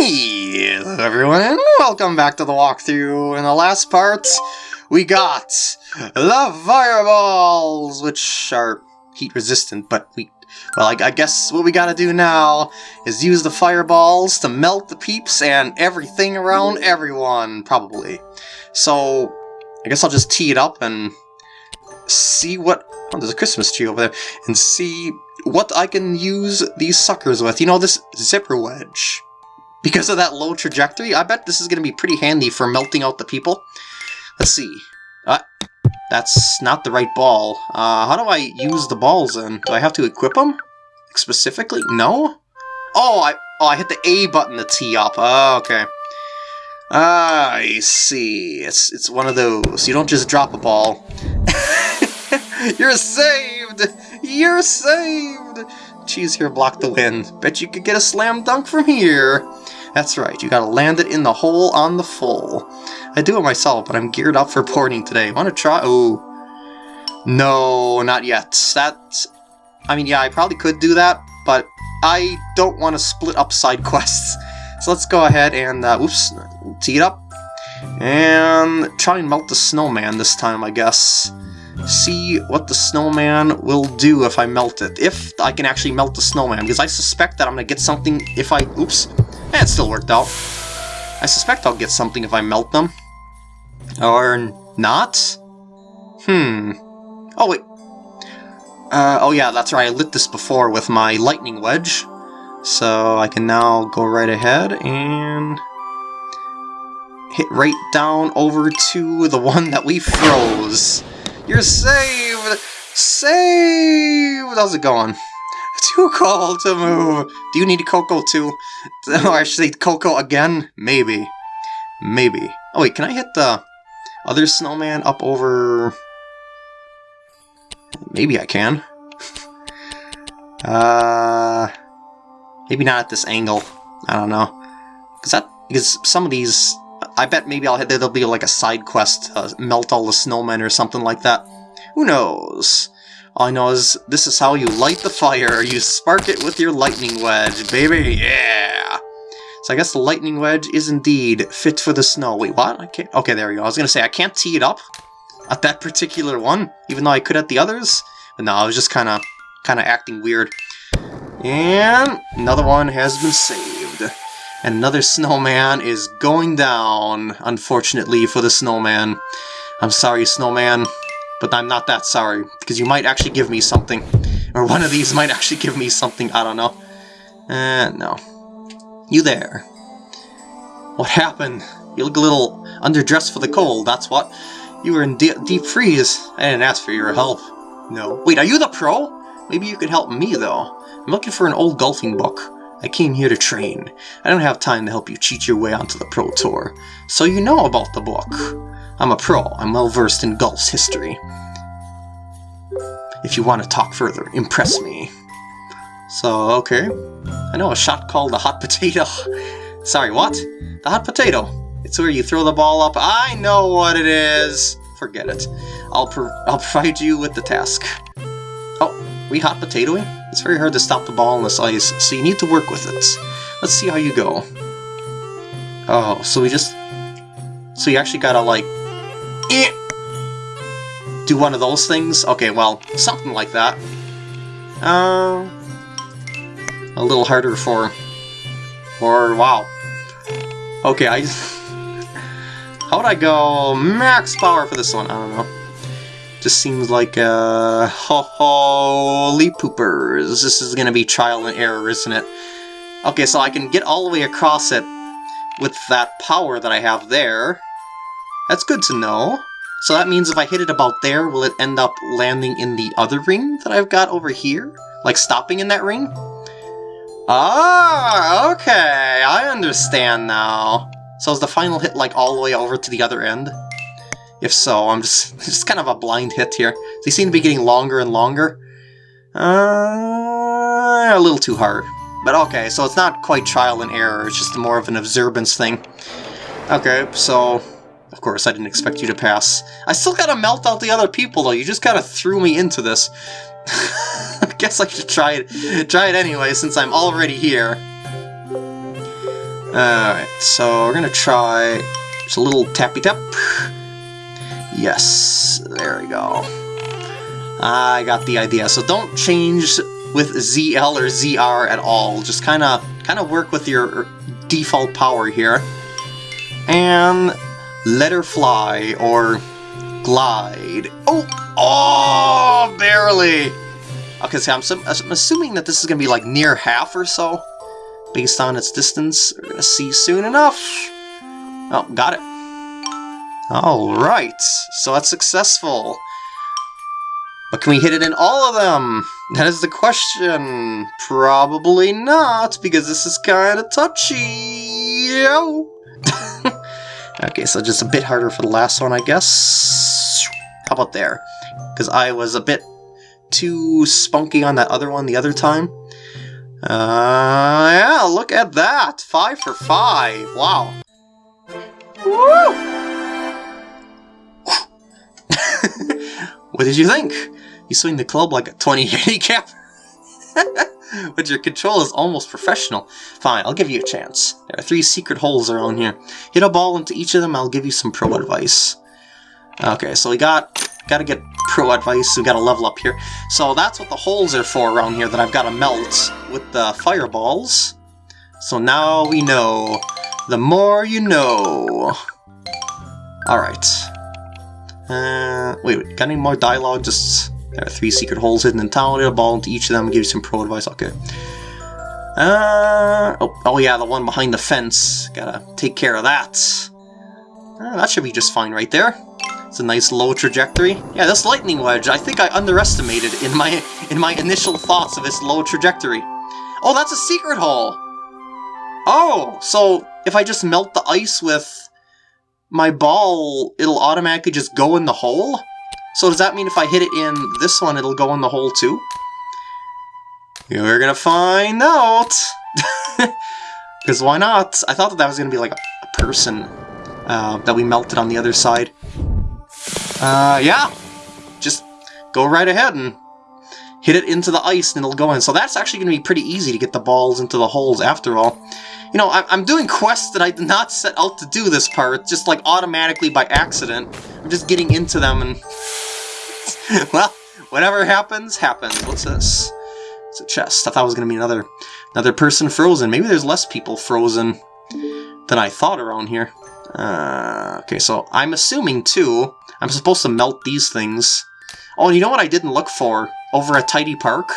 Hello everyone, and welcome back to the walkthrough. In the last part, we got the fireballs, which are heat resistant, but we... Well, I, I guess what we gotta do now is use the fireballs to melt the peeps and everything around everyone, probably. So, I guess I'll just tee it up and see what... Oh, there's a Christmas tree over there. And see what I can use these suckers with. You know, this zipper wedge. Because of that low trajectory, I bet this is going to be pretty handy for melting out the people. Let's see. Uh, that's not the right ball. Uh, how do I use the balls then? Do I have to equip them? Specifically? No? Oh, I, oh, I hit the A button to tee up. Oh, okay. I see. It's, it's one of those. You don't just drop a ball. You're saved! You're saved! Cheese here blocked the wind. Bet you could get a slam dunk from here. That's right, you gotta land it in the hole on the full. I do it myself, but I'm geared up for porting today. Wanna try? Oh. No, not yet. That... I mean, yeah, I probably could do that, but I don't want to split up side quests. So let's go ahead and, uh, oops, tee it up. And try and melt the snowman this time, I guess see what the snowman will do if I melt it. If I can actually melt the snowman, because I suspect that I'm going to get something if I... Oops. Eh, it still worked out. I suspect I'll get something if I melt them. Or not? Hmm. Oh, wait. Uh, oh yeah, that's right, I lit this before with my lightning wedge. So I can now go right ahead and hit right down over to the one that we froze. You're saved! Saved! How's it going? Too cold to move. Do you need Coco too? Or say Coco again? Maybe. Maybe. Oh wait, can I hit the other snowman up over... Maybe I can. uh, maybe not at this angle. I don't know. Because that because some of these I bet maybe I'll there'll be like a side quest, uh, melt all the snowmen or something like that. Who knows? All I know is this is how you light the fire. You spark it with your lightning wedge, baby. Yeah. So I guess the lightning wedge is indeed fit for the snow. Wait, what? I can't. Okay, there we go. I was gonna say I can't tee it up at that particular one, even though I could at the others. But no, I was just kind of, kind of acting weird. And another one has been saved. And another snowman is going down, unfortunately for the snowman. I'm sorry, snowman, but I'm not that sorry, because you might actually give me something. Or one of these might actually give me something, I don't know. Uh, no. You there. What happened? You look a little underdressed for the cold, that's what. You were in de deep freeze. I didn't ask for your help. No. Wait, are you the pro? Maybe you could help me, though. I'm looking for an old golfing book. I came here to train. I don't have time to help you cheat your way onto the Pro Tour. So you know about the book. I'm a pro. I'm well versed in golf's history. If you want to talk further, impress me. So, okay. I know a shot called the hot potato. Sorry, what? The hot potato. It's where you throw the ball up. I know what it is. Forget it. I'll, pro I'll provide you with the task. Oh, we hot potatoing? It's very hard to stop the ball on this ice, so you need to work with it. Let's see how you go. Oh, so we just... So you actually gotta, like... Eh, do one of those things? Okay, well, something like that. Uh, a little harder for... Or, wow. Okay, I... How would I go max power for this one? I don't know. Just seems like, uh, holy poopers. This is gonna be trial and error, isn't it? Okay, so I can get all the way across it with that power that I have there. That's good to know. So that means if I hit it about there, will it end up landing in the other ring that I've got over here? Like stopping in that ring? Ah, okay, I understand now. So is the final hit like all the way over to the other end? If so, I'm just just kind of a blind hit here. They seem to be getting longer and longer. Uh, a little too hard. But okay, so it's not quite trial and error, it's just more of an observance thing. Okay, so... Of course, I didn't expect you to pass. I still gotta melt out the other people, though. You just kind of threw me into this. I guess I should try it, try it anyway, since I'm already here. Alright, so we're gonna try just a little tappy tap. Yes, there we go. I got the idea. So don't change with ZL or ZR at all. Just kind of kind of work with your default power here. And let her fly or glide. Oh, oh, barely. Okay, so I'm, I'm assuming that this is going to be like near half or so, based on its distance. We're going to see soon enough. Oh, got it. Alright, so that's successful. But can we hit it in all of them? That is the question. Probably not, because this is kind of touchy. okay, so just a bit harder for the last one, I guess. How about there? Because I was a bit too spunky on that other one the other time. Uh, yeah, look at that! Five for five! Wow. Woo! What did you think? You swing the club like a 20 handicap? but your control is almost professional. Fine, I'll give you a chance. There are three secret holes around here. Hit a ball into each of them, I'll give you some pro advice. Okay, so we got gotta get pro advice, we gotta level up here. So that's what the holes are for around here that I've gotta melt with the fireballs. So now we know. The more you know. Alright. Uh, wait, wait, got any more dialogue? Just there are three secret holes hidden in town. A ball into each of them. Give you some pro advice. Okay. Uh, oh, oh yeah, the one behind the fence. Gotta take care of that. Uh, that should be just fine right there. It's a nice low trajectory. Yeah, this lightning wedge, I think I underestimated in my in my initial thoughts of its low trajectory. Oh, that's a secret hole! Oh, so if I just melt the ice with my ball, it'll automatically just go in the hole? So does that mean if I hit it in this one, it'll go in the hole too? We're gonna find out! Because why not? I thought that, that was gonna be like a, person uh, that we melted on the other side. Uh, yeah! Just go right ahead and hit it into the ice and it'll go in. So that's actually to be pretty easy to get the balls into the holes after all you know, I'm doing quests that I did not set out to do this part, just like automatically by accident. I'm just getting into them and... well, whatever happens, happens. What's this? It's a chest. I thought it was going to be another another person frozen. Maybe there's less people frozen than I thought around here. Uh, okay, so I'm assuming, too, I'm supposed to melt these things. Oh, and you know what I didn't look for? Over at Tidy Park?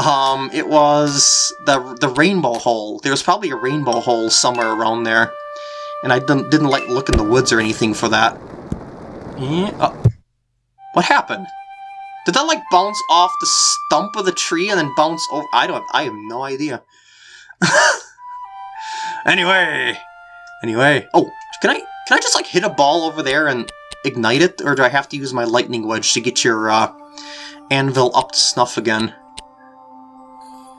Um, it was the the rainbow hole. There was probably a rainbow hole somewhere around there, and I didn't didn't like look in the woods or anything for that. Oh. What happened? Did that like bounce off the stump of the tree and then bounce over? I don't. I have no idea. anyway, anyway. Oh, can I can I just like hit a ball over there and ignite it, or do I have to use my lightning wedge to get your uh, anvil up to snuff again?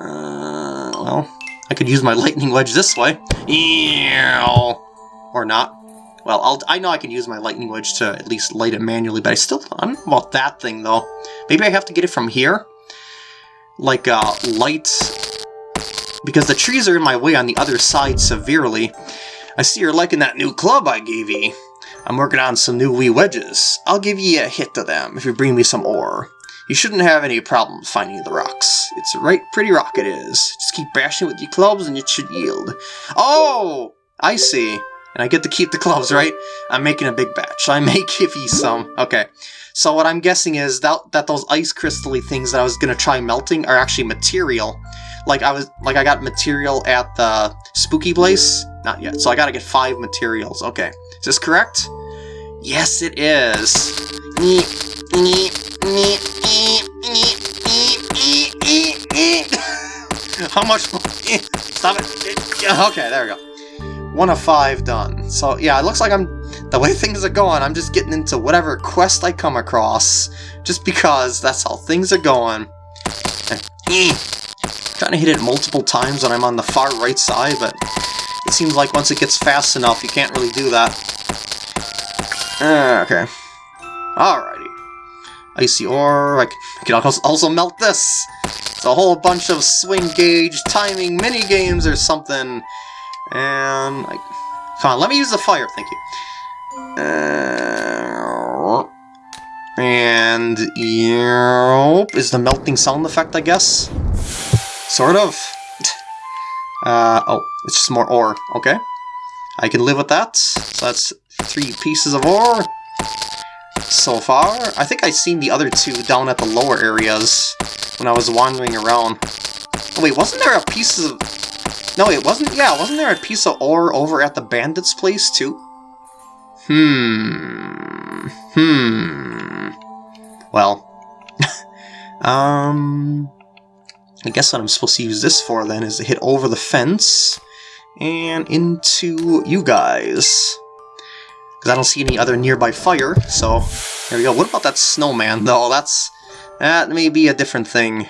Uh, well, I could use my lightning wedge this way. Or not. Well, I'll, I know I can use my lightning wedge to at least light it manually, but I still I don't know about that thing, though. Maybe I have to get it from here? Like, uh, light... Because the trees are in my way on the other side severely. I see you're liking that new club I gave ye. I'm working on some new wee wedges. I'll give ye a hit to them if you bring me some ore. You shouldn't have any problems finding the rocks. It's a right pretty rock it is. Just keep bashing it with your clubs and it should yield. Oh! I see. And I get to keep the clubs, right? I'm making a big batch. I may give you some. Okay. So what I'm guessing is that, that those ice crystally things that I was going to try melting are actually material. Like I was, like I got material at the spooky place? Not yet. So I gotta get five materials. Okay. Is this correct? Yes, it is. How much? Stop it. Okay, there we go. One of five done. So yeah, it looks like I'm, the way things are going, I'm just getting into whatever quest I come across, just because that's how things are going. Trying to hit it multiple times when I'm on the far right side, but it seems like once it gets fast enough, you can't really do that. Uh, okay. Alrighty. Icy ore, I can also melt this! It's a whole bunch of swing gauge timing mini games or something. And, like, come on, let me use the fire, thank you. Uh, and, yep, is the melting sound effect, I guess? Sort of. Uh, oh, it's just more ore, okay. I can live with that. So that's three pieces of ore so far. I think I've seen the other two down at the lower areas when I was wandering around. Oh, wait, wasn't there a piece of... No, it wasn't... Yeah, wasn't there a piece of ore over at the bandit's place, too? Hmm... Hmm... Well... um... I guess what I'm supposed to use this for, then, is to hit over the fence and into you guys. Because I don't see any other nearby fire, so there we go. What about that snowman, though? That's... That may be a different thing.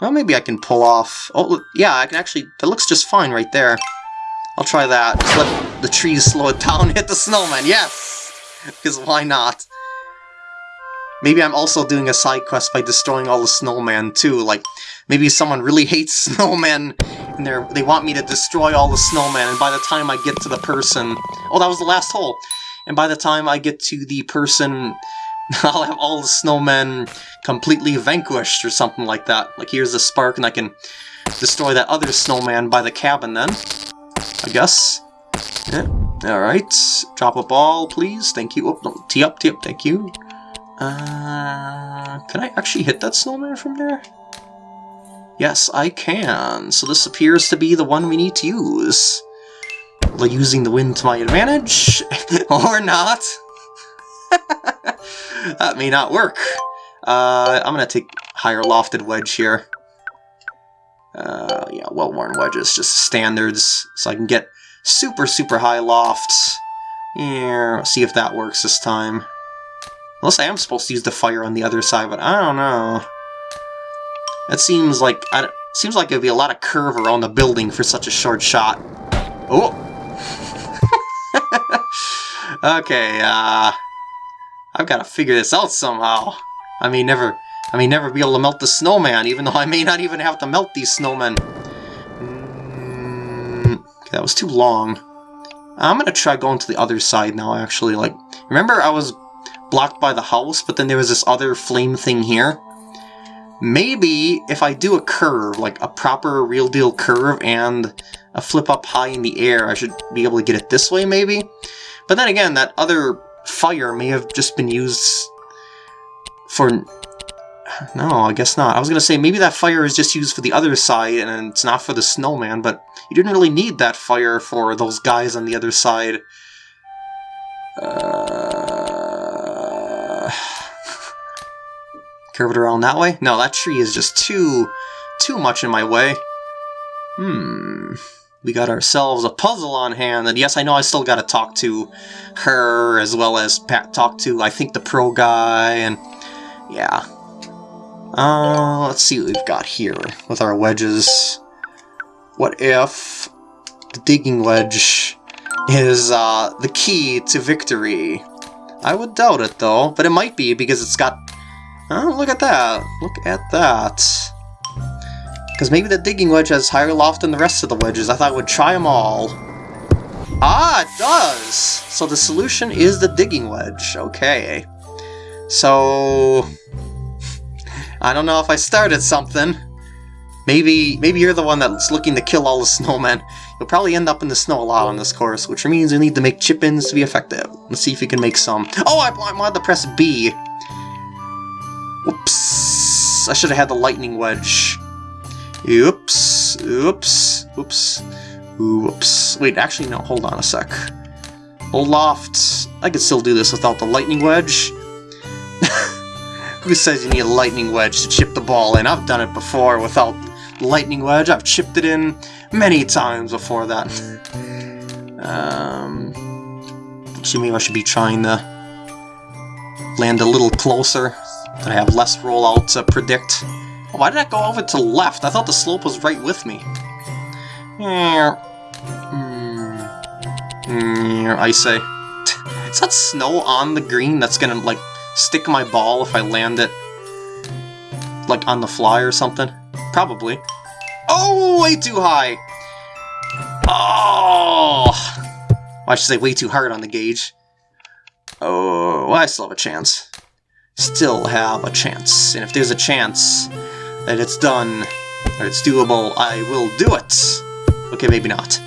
Well, maybe I can pull off... Oh, yeah, I can actually... That looks just fine right there. I'll try that. Just let the trees slow it down hit the snowman. Yes! Because why not? Maybe I'm also doing a side quest by destroying all the snowman, too. Like, maybe someone really hates snowmen, and they they want me to destroy all the snowmen, and by the time I get to the person... Oh, that was the last hole! And by the time I get to the person, I'll have all the snowmen completely vanquished or something like that. Like, here's the spark, and I can destroy that other snowman by the cabin then. I guess. Yeah. Alright. Drop a ball, please. Thank you. Oh, no. Tee up, tee up. Thank you. Uh, can I actually hit that snowman from there? Yes, I can. So this appears to be the one we need to use. Using the wind to my advantage, or not. that may not work. Uh, I'm gonna take higher lofted wedge here. Uh, yeah, well-worn wedges, just standards, so I can get super, super high lofts. Yeah, see if that works this time. Unless I am supposed to use the fire on the other side, but I don't know. That seems like I seems like it'd be a lot of curve around the building for such a short shot. Oh. okay, uh, I've got to figure this out somehow. I may never, I may never be able to melt the snowman, even though I may not even have to melt these snowmen. Mm, that was too long. I'm gonna try going to the other side now, actually. Like, remember I was blocked by the house, but then there was this other flame thing here. Maybe if I do a curve, like a proper real deal curve and a flip up high in the air, I should be able to get it this way maybe. But then again, that other fire may have just been used for... No, I guess not. I was going to say maybe that fire is just used for the other side and it's not for the snowman, but you didn't really need that fire for those guys on the other side. Uh... Curve it around that way? No, that tree is just too, too much in my way. Hmm. We got ourselves a puzzle on hand, and yes, I know I still gotta talk to her, as well as Pat talk to, I think, the pro guy, and yeah. Uh, let's see what we've got here with our wedges. What if the digging wedge is uh, the key to victory? I would doubt it, though, but it might be because it's got... Oh, look at that. Look at that. Because maybe the digging wedge has higher loft than the rest of the wedges. I thought I would try them all. Ah, it does! So the solution is the digging wedge. Okay. So... I don't know if I started something. Maybe maybe you're the one that's looking to kill all the snowmen. You'll probably end up in the snow a lot on this course, which means you need to make chip-ins to be effective. Let's see if you can make some. Oh, I, I wanted to press B. Whoops. I should have had the lightning wedge. Oops. Oops. Oops. Oops. Wait, actually, no. Hold on a sec. Loft. I could still do this without the lightning wedge. Who says you need a lightning wedge to chip the ball in? I've done it before without the lightning wedge. I've chipped it in many times before that. um, actually, maybe I should be trying to land a little closer. I have less rollout to predict. Why did that go over to left? I thought the slope was right with me. I say. Is that snow on the green that's gonna, like, stick my ball if I land it, like, on the fly or something? Probably. Oh, way too high! Oh! Well, I should say way too hard on the gauge. Oh, well, I still have a chance. Still have a chance. And if there's a chance that it's done, or it's doable, I will do it. Okay, maybe not.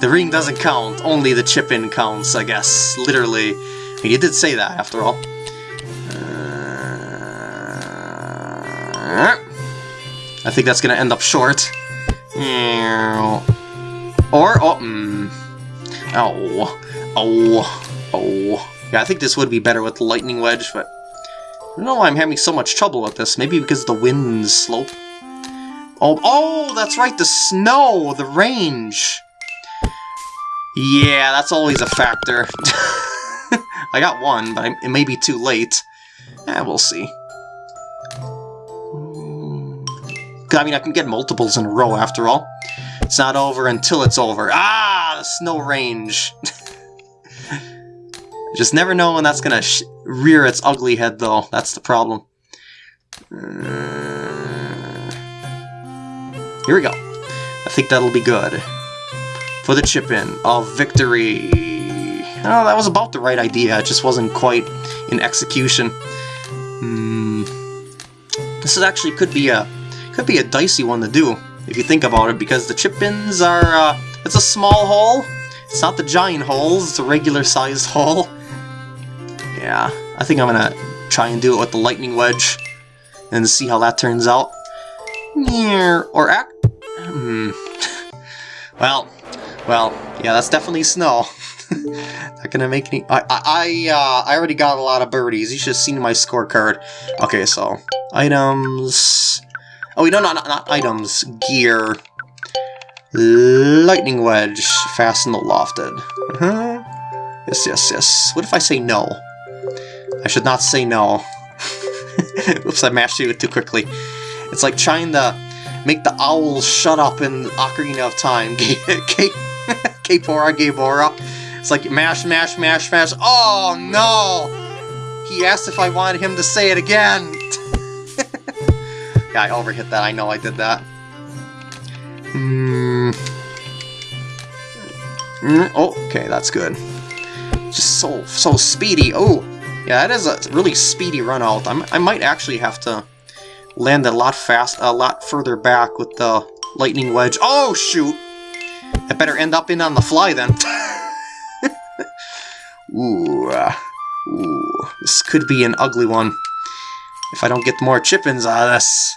the ring doesn't count, only the chip-in counts, I guess. Literally. You did say that, after all. Uh, I think that's gonna end up short. Or, oh, mm. Oh, oh, oh. Yeah, I think this would be better with the Lightning Wedge, but I don't know why I'm having so much trouble with this. Maybe because the wind slope. Oh, oh, that's right, the snow, the range. Yeah, that's always a factor. I got one, but it may be too late. Eh, we'll see. I mean, I can get multiples in a row after all. It's not over until it's over. Ah, the snow range. Just never know when that's gonna rear its ugly head, though. That's the problem. Uh, here we go. I think that'll be good. For the chip-in of victory. Oh, that was about the right idea. It just wasn't quite in execution. Hmm. This is actually could be a could be a dicey one to do if you think about it, because the chip-ins are uh, it's a small hole. It's not the giant holes. It's a regular-sized hole. Yeah, I think I'm gonna try and do it with the lightning wedge and see how that turns out. Or act. Hmm. Well, well, yeah, that's definitely snow. Not gonna make any. I I uh, I already got a lot of birdies. You should have seen my scorecard. Okay, so items. Oh, no, not, not items. Gear. Lightning wedge. Fasten the lofted. Uh -huh. Yes, yes, yes. What if I say no? I should not say no. Oops, I mashed it too quickly. It's like trying to make the owl shut up in Ocarina of Time. Kaepora, Gaebora. It's like mash, mash, mash, mash. Oh no! He asked if I wanted him to say it again. yeah, I overhit that. I know I did that. Mm. Mm, oh, okay, that's good. Just so so speedy. Oh, yeah, that is a really speedy run out. I'm, I might actually have to land a lot fast, a lot further back with the lightning wedge. Oh, shoot! I better end up in on the fly then. ooh, uh, ooh, this could be an ugly one if I don't get more chip-ins out of this.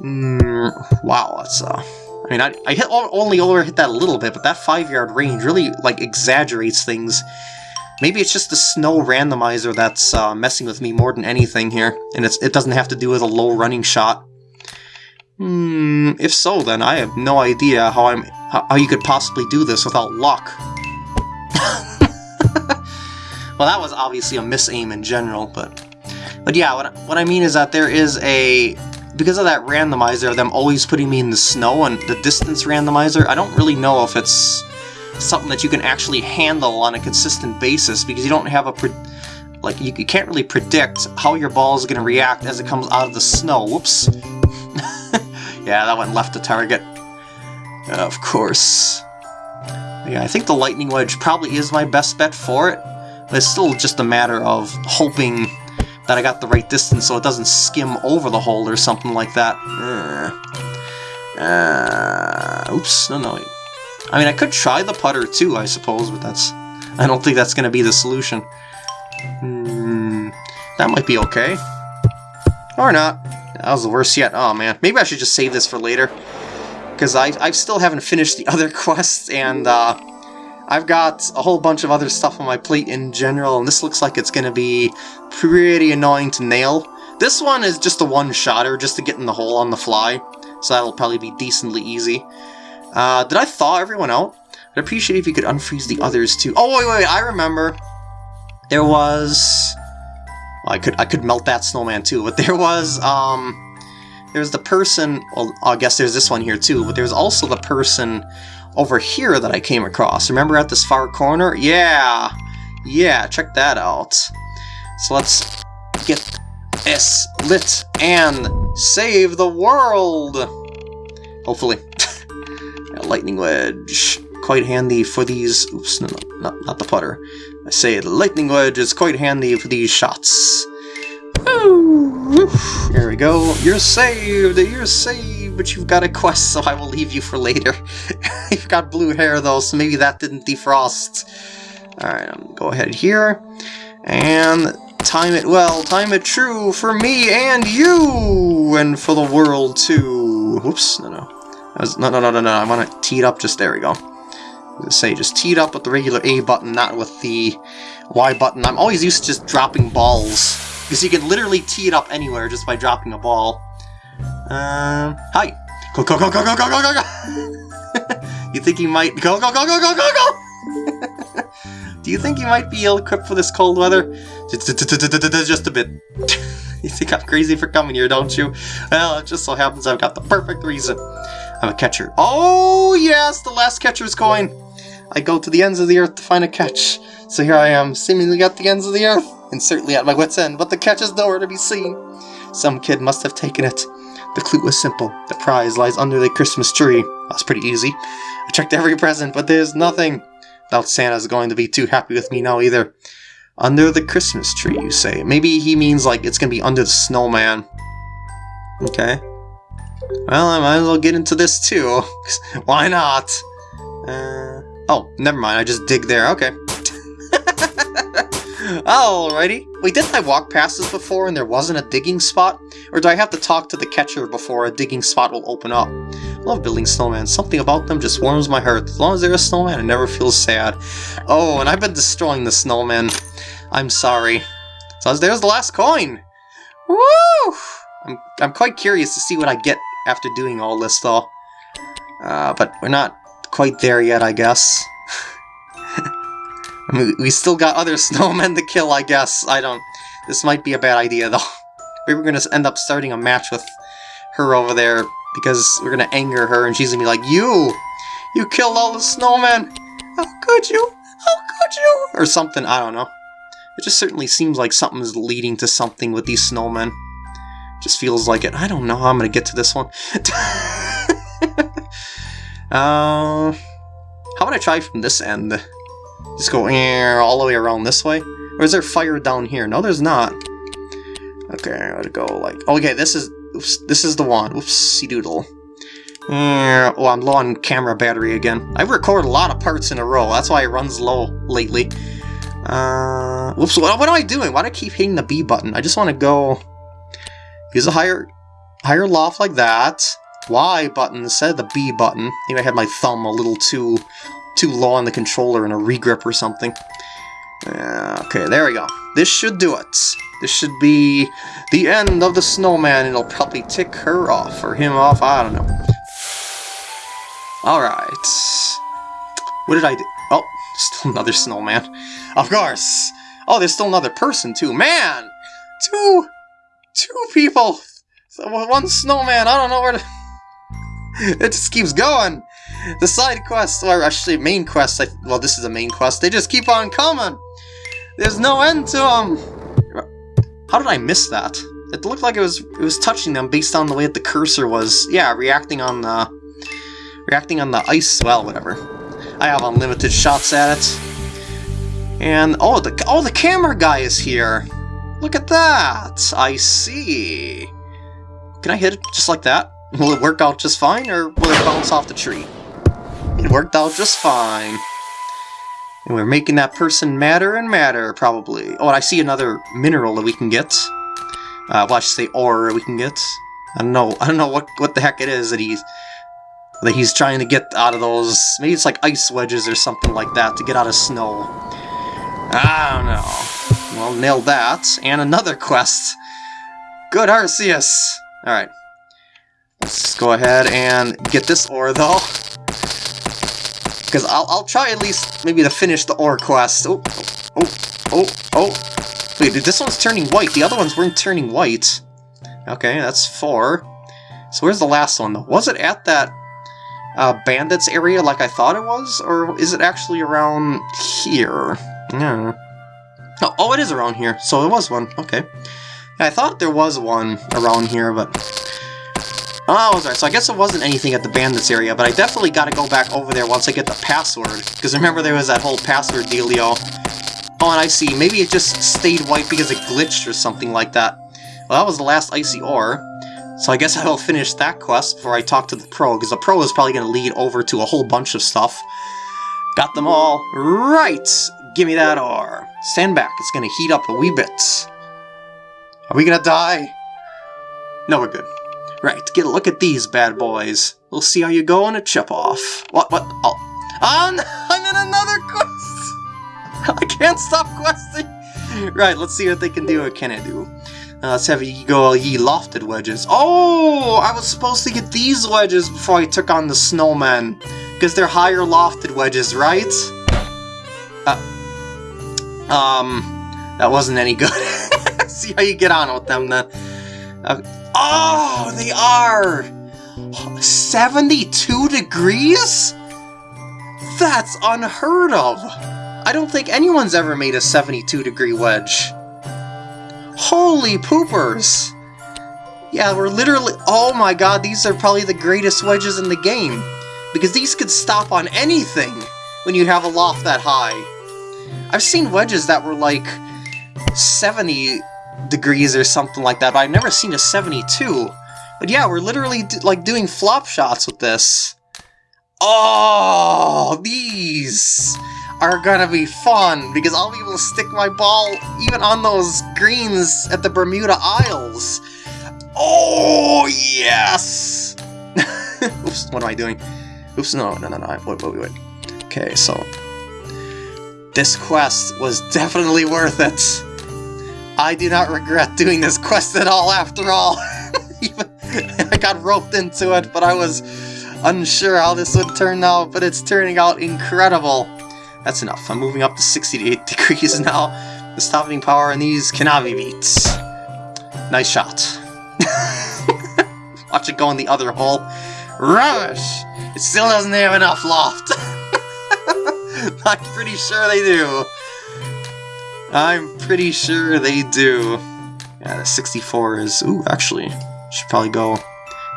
Mm, wow, that's uh. I mean, I, I hit, only over hit that a little bit, but that five-yard range really, like, exaggerates things Maybe it's just the snow randomizer that's uh, messing with me more than anything here, and it doesn't have to do with a low running shot. Hmm, if so, then I have no idea how I'm how, you could possibly do this without luck. well, that was obviously a miss-aim in general, but... But yeah, what, what I mean is that there is a... Because of that randomizer them always putting me in the snow and the distance randomizer, I don't really know if it's something that you can actually handle on a consistent basis because you don't have a like you, can't really predict how your ball is going to react as it comes out of the snow. Whoops. yeah, that one left the target. of course. Yeah, I think the Lightning Wedge probably is my best bet for it, but it's still just a matter of hoping that I got the right distance so it doesn't skim over the hole or something like that. Uh, oops, no, no, I mean, I could try the putter too, I suppose, but that's... I don't think that's going to be the solution. Hmm, that might be okay. Or not. That was the worst yet. Oh, man. Maybe I should just save this for later. Because I, I still haven't finished the other quests, and uh, I've got a whole bunch of other stuff on my plate in general, and this looks like it's going to be pretty annoying to nail. This one is just a one-shotter, just to get in the hole on the fly, so that'll probably be decently easy. Uh, did I thaw everyone out? I'd appreciate if you could unfreeze the others too. Oh, wait, wait, I remember. There was... Well, I could I could melt that snowman too, but there was, um... There's the person... Well, I guess there's this one here too, but there's also the person over here that I came across. Remember at this far corner? Yeah! Yeah, check that out. So let's get this lit and save the world! Hopefully. A lightning wedge. Quite handy for these... Oops, no, no, not, not the putter. I say the lightning wedge is quite handy for these shots. There we go. You're saved! You're saved! But you've got a quest, so I will leave you for later. you've got blue hair, though, so maybe that didn't defrost. Alright, I'm go ahead here. And time it well, time it true for me and you! And for the world, too. Whoops, no, no. Was, no, no, no, no, no, I want to tee it up just, there we go. say, just tee it up with the regular A button, not with the Y button. I'm always used to just dropping balls. Because you can literally tee it up anywhere just by dropping a ball. Um, hi! Go, go, go, go, go, go, go, go, go! you think you might... Go, go, go, go, go, go, go! Do you think you might be ill-equipped for this cold weather? Just a bit. you think I'm crazy for coming here, don't you? Well, it just so happens I've got the perfect reason. I'm a catcher. Oh, yes, the last catcher's coin! I go to the ends of the earth to find a catch. So here I am, seemingly at the ends of the earth, and certainly at my wit's end, but the catch is nowhere to be seen. Some kid must have taken it. The clue was simple. The prize lies under the Christmas tree. That's pretty easy. I checked every present, but there's nothing. Doubt Santa's going to be too happy with me now either. Under the Christmas tree, you say. Maybe he means like it's going to be under the snowman. Okay. Well, I might as well get into this too. Why not? Uh, oh, never mind. I just dig there. Okay. Alrighty. Wait, didn't I walk past this before and there wasn't a digging spot? Or do I have to talk to the catcher before a digging spot will open up? love building snowmen. Something about them just warms my heart. As long as they're a snowman, I never feel sad. Oh, and I've been destroying the snowman. I'm sorry. So there's the last coin! Woo! I'm, I'm quite curious to see what I get after doing all this, though. Uh, but we're not quite there yet, I guess. I mean, we still got other snowmen to kill, I guess. I don't... This might be a bad idea, though. We were going to end up starting a match with her over there because we're gonna anger her and she's gonna be like, You! You killed all the snowmen! How could you? How could you? Or something, I don't know. It just certainly seems like something is leading to something with these snowmen. Just feels like it. I don't know how I'm gonna get to this one. uh, how about I try from this end? Just go all the way around this way? Or is there fire down here? No, there's not. Okay, I gotta go like... Okay, this is Oops, this is the one. Oopsie doodle. Oh, I'm low on camera battery again. I record a lot of parts in a row. That's why it runs low lately. Uh, whoops, what, what am I doing? Why do I keep hitting the B button? I just want to go... Use a higher higher loft like that. Y button instead of the B button. Maybe I had my thumb a little too too low on the controller in a regrip or something. Uh, okay, there we go. This should do it. This should be the end of the snowman. It'll probably tick her off, or him off, I don't know. Alright. What did I do? Oh, still another snowman. Of course! Oh, there's still another person, too. Man! Two... Two people! One snowman, I don't know where to... it just keeps going! The side quests, or actually main quests, I, well this is a main quest, they just keep on coming! There's no end to them! How did I miss that? It looked like it was it was touching them based on the way that the cursor was, yeah, reacting on the reacting on the ice. Well, whatever. I have unlimited shots at it. And oh, the oh the camera guy is here. Look at that. I see. Can I hit it just like that? Will it work out just fine, or will it bounce off the tree? It worked out just fine. And we're making that person madder and madder, probably. Oh, and I see another mineral that we can get. Uh, well, I should say ore we can get. I don't know. I don't know what what the heck it is that he's that he's trying to get out of those. Maybe it's like ice wedges or something like that to get out of snow. I don't know. Well, nailed that. And another quest. Good Arceus. All right. Let's go ahead and get this ore though. Because I'll, I'll try at least maybe to finish the ore quest. Oh, oh, oh, oh. Wait, this one's turning white. The other ones weren't turning white. Okay, that's four. So where's the last one, though? Was it at that uh, bandits area like I thought it was? Or is it actually around here? Yeah. Oh, oh, it is around here. So it was one. Okay. I thought there was one around here, but... Oh, I was right. So I guess it wasn't anything at the bandits area, but I definitely got to go back over there once I get the password. Because remember there was that whole password dealio. Oh, and I see. Maybe it just stayed white because it glitched or something like that. Well, that was the last icy ore. So I guess I will finish that quest before I talk to the pro, because the pro is probably going to lead over to a whole bunch of stuff. Got them all. Right! Give me that ore. Stand back. It's going to heat up a wee bit. Are we going to die? No, we're good. Right, get a look at these bad boys. We'll see how you go on a chip-off. What, what? Oh. I'm in another quest! I can't stop questing! Right, let's see what they can do. What can I do? Uh, let's have you go ye lofted wedges. Oh, I was supposed to get these wedges before I took on the snowman. Because they're higher lofted wedges, right? Uh, um, that wasn't any good. see how you get on with them then. Uh, Oh, they are! 72 degrees? That's unheard of! I don't think anyone's ever made a 72 degree wedge. Holy poopers! Yeah, we're literally- oh my god, these are probably the greatest wedges in the game. Because these could stop on anything when you have a loft that high. I've seen wedges that were like 70 degrees or something like that, but I've never seen a 72. But yeah, we're literally like doing flop shots with this. Oh, these are gonna be fun, because I'll be able to stick my ball even on those greens at the Bermuda Isles. Oh, yes! Oops, what am I doing? Oops, no, no, no, no, wait, wait, wait. Okay, so... This quest was definitely worth it. I do not regret doing this quest at all, after all. I got roped into it, but I was unsure how this would turn out, but it's turning out incredible. That's enough. I'm moving up to 68 degrees now. The stopping power in these cannot be beat. Nice shot. Watch it go in the other hole. Rubbish! It still doesn't have enough loft. I'm pretty sure they do. I'm pretty sure they do. Yeah, the 64 is... Ooh, actually, should probably go...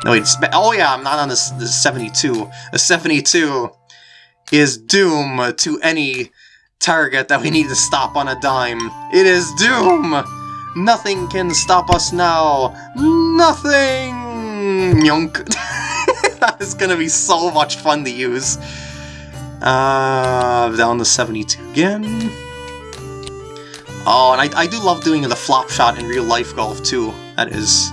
No, wait, oh yeah, I'm not on this, this 72. The 72 is Doom to any target that we need to stop on a dime. It is Doom! Nothing can stop us now. Nothing! Yonk. that is gonna be so much fun to use. Uh, down to 72 again. Oh, and I, I do love doing the flop shot in real life golf too. That is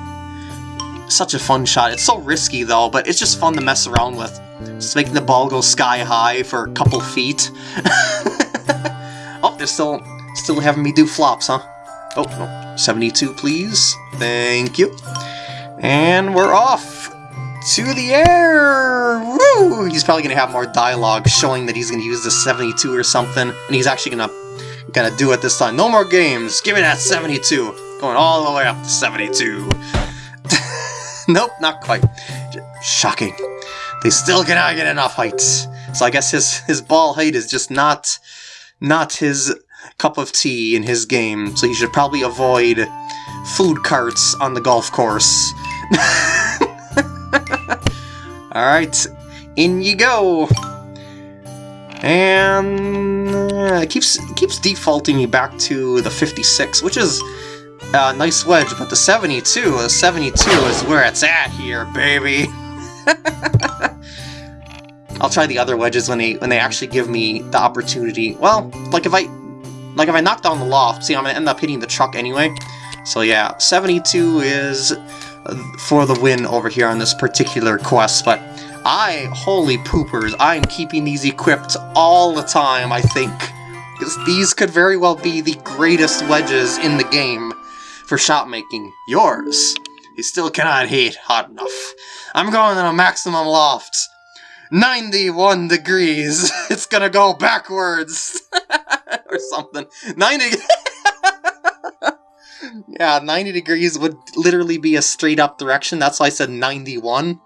such a fun shot. It's so risky though, but it's just fun to mess around with. Just making the ball go sky high for a couple feet. oh, they're still still having me do flops, huh? Oh, no. 72 please. Thank you. And we're off to the air! Woo! He's probably to have more dialogue showing that he's to use the 72 or something, and he's actually to Gonna do it this time. No more games. Give me that 72. Going all the way up to 72. nope, not quite. Shocking. They still cannot get enough height. So I guess his, his ball height is just not, not his cup of tea in his game. So he should probably avoid food carts on the golf course. Alright, in you go! And uh, it keeps it keeps defaulting me back to the 56, which is a nice wedge, but the 72, the 72 is where it's at here, baby. I'll try the other wedges when they when they actually give me the opportunity. Well, like if I like if I knock down the loft, see I'm gonna end up hitting the truck anyway. So yeah, 72 is for the win over here on this particular quest, but I, holy poopers, I am keeping these equipped all the time, I think. Because these could very well be the greatest wedges in the game for shot making. Yours. You still cannot hit hot enough. I'm going in a maximum loft. 91 degrees. It's gonna go backwards. or something. 90... yeah, 90 degrees would literally be a straight up direction. That's why I said 91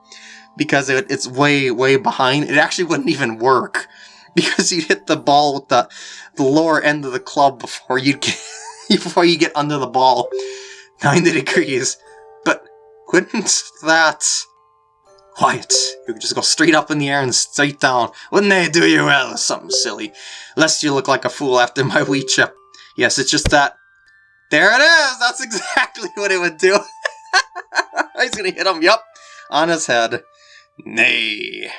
because it, it's way, way behind. It actually wouldn't even work because you'd hit the ball with the, the lower end of the club before you get before you get under the ball 90 degrees. But wouldn't that Quiet. You can just go straight up in the air and straight down. Wouldn't they do you well? Something silly. Lest you look like a fool after my wee chip. Yes, it's just that. There it is! That's exactly what it would do. He's gonna hit him, yup, on his head. Nay.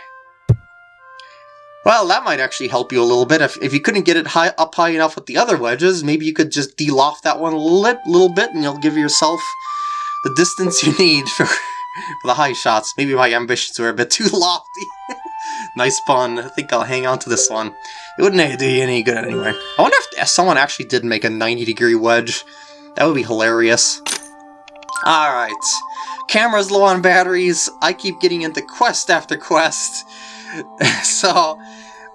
Well, that might actually help you a little bit. If, if you couldn't get it high up high enough with the other wedges, maybe you could just de-loft that one a little, little bit and you'll give yourself the distance you need for, for the high shots. Maybe my ambitions were a bit too lofty. Nice pun. I think I'll hang on to this one. It wouldn't do you any good anyway. I wonder if someone actually did make a 90 degree wedge. That would be hilarious. Alright. Camera's low on batteries. I keep getting into quest after quest. so,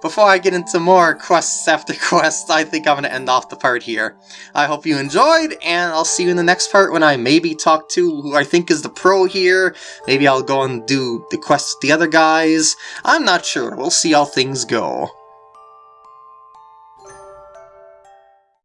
before I get into more quests after quests, I think I'm going to end off the part here. I hope you enjoyed, and I'll see you in the next part when I maybe talk to who I think is the pro here. Maybe I'll go and do the quest with the other guys. I'm not sure. We'll see how things go.